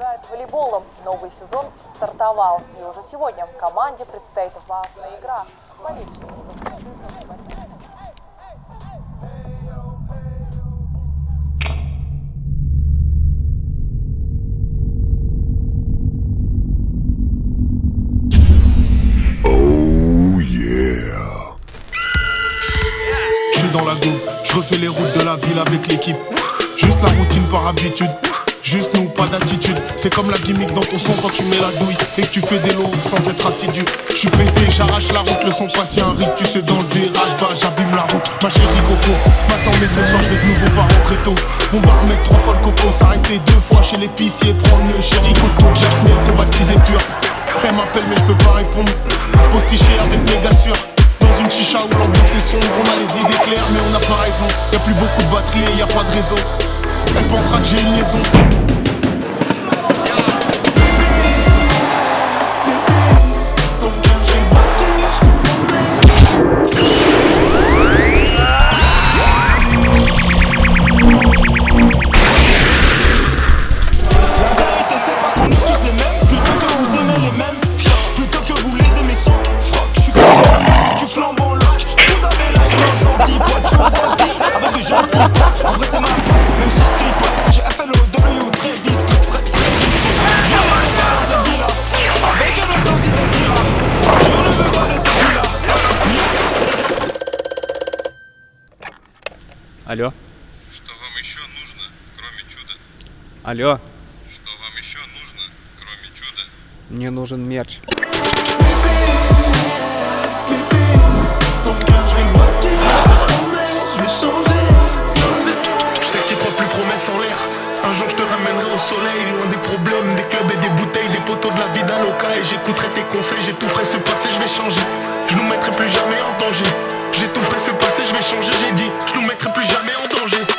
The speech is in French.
Продолжает волейболом. Новый сезон стартовал. И уже сегодня команде предстоит важная игра. Новый Je suis dans la goutte, je refais les routes de la ville avec l'équipe. Juste la routine par habitude. Juste nous, pas d'attitude. C'est comme la gimmick dans ton son quand tu mets la douille et que tu fais des lots sans être assidu. Je suis pété, j'arrache la route, le son passé un rythme, tu sais dans le virage, bah j'abîme la route. Ma chérie Coco, m'attends mais ce soir je vais de nouveau pas rentrer tôt. On va remettre trois fois le coco, s'arrêter deux fois chez l'épicier, prendre le chéri Coco, Jack Miel, baptisé pur. Elle m'appelle mais je peux pas répondre. Postiché avec méga sûr. Dans une chicha où l'ambiance est sombre, on a les idées claires mais on n'a pas raison. Y a plus beaucoup de batterie et y a pas de réseau. Elle pensera que j'ai une liaison. Алло, Что вам еще нужно, кроме чуда? алло, Что вам еще нужно, кроме чуда? мне нужен мерч. Ton cœur, je vais le battre, je vais changer. Je sais que tu crois plus promesse en l'air. Un jour, je te ramènerai au soleil, loin des problèmes, des clubs et des bouteilles, des poteaux de la vie d'Aloca. Et j'écouterai tes conseils, j'étoufferai ce passé, je vais changer. Je nous mettrai plus jamais en danger. J'ai J'étoufferai ce passé, je vais changer, j'ai dit, je nous mettrai plus jamais en danger.